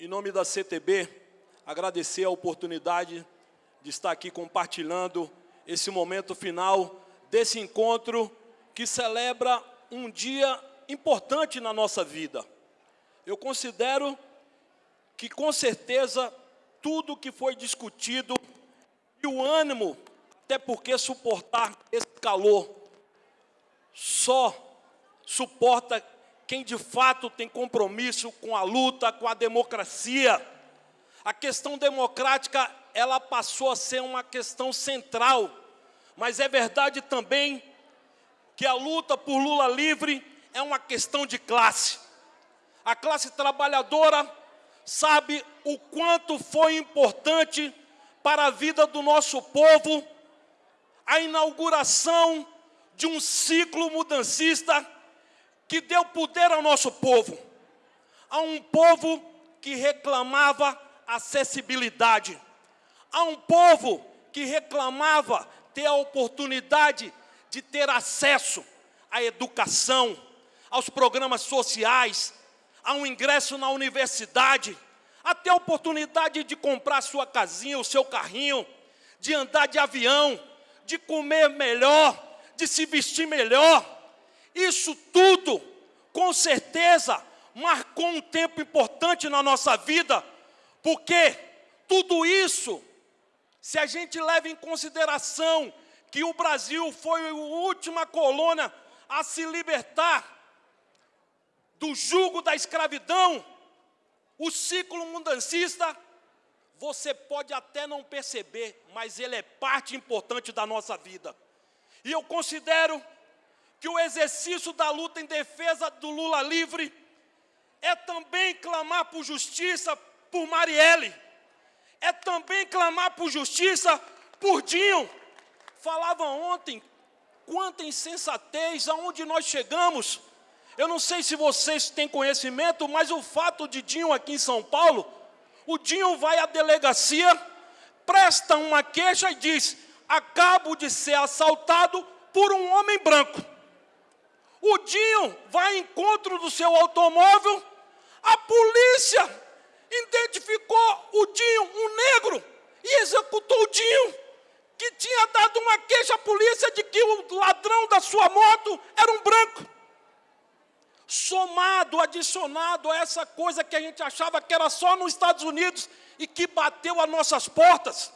em nome da CTB, agradecer a oportunidade de estar aqui compartilhando esse momento final desse encontro que celebra um dia importante na nossa vida. Eu considero que, com certeza, tudo que foi discutido e o ânimo, até porque suportar esse calor, só suporta quem de fato tem compromisso com a luta, com a democracia. A questão democrática, ela passou a ser uma questão central, mas é verdade também que a luta por Lula livre é uma questão de classe. A classe trabalhadora sabe o quanto foi importante para a vida do nosso povo a inauguração de um ciclo mudancista que deu poder ao nosso povo, a um povo que reclamava acessibilidade, a um povo que reclamava ter a oportunidade de ter acesso à educação, aos programas sociais, a um ingresso na universidade, até a oportunidade de comprar sua casinha, o seu carrinho, de andar de avião, de comer melhor, de se vestir melhor, isso tudo, com certeza, marcou um tempo importante na nossa vida, porque tudo isso, se a gente leva em consideração que o Brasil foi a última colônia a se libertar do jugo da escravidão, o ciclo mundancista, você pode até não perceber, mas ele é parte importante da nossa vida. E eu considero que o exercício da luta em defesa do Lula livre é também clamar por justiça por Marielle, é também clamar por justiça por Dinho. Falava ontem quanta insensatez, aonde nós chegamos. Eu não sei se vocês têm conhecimento, mas o fato de Dinho aqui em São Paulo, o Dinho vai à delegacia, presta uma queixa e diz: acabo de ser assaltado por um homem branco. O Dinho vai ao encontro do seu automóvel, a polícia identificou o Dinho, um negro, e executou o Dinho, que tinha dado uma queixa à polícia de que o ladrão da sua moto era um branco. Somado, adicionado a essa coisa que a gente achava que era só nos Estados Unidos e que bateu às nossas portas,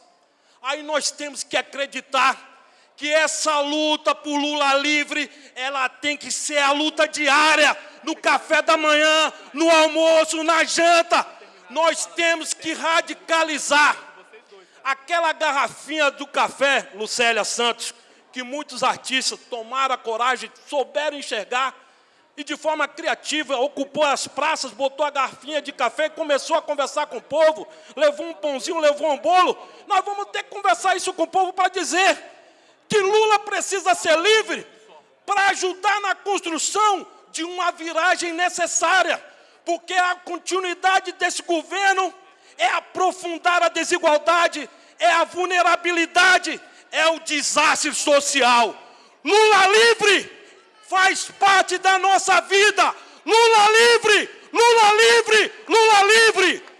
aí nós temos que acreditar que essa luta por Lula livre, ela tem que ser a luta diária, no café da manhã, no almoço, na janta. Nós temos que radicalizar. Aquela garrafinha do café, Lucélia Santos, que muitos artistas tomaram a coragem, souberam enxergar, e de forma criativa ocupou as praças, botou a garfinha de café e começou a conversar com o povo, levou um pãozinho, levou um bolo. Nós vamos ter que conversar isso com o povo para dizer que Lula precisa ser livre para ajudar na construção de uma viragem necessária, porque a continuidade desse governo é aprofundar a desigualdade, é a vulnerabilidade, é o desastre social. Lula livre faz parte da nossa vida. Lula livre, Lula livre, Lula livre.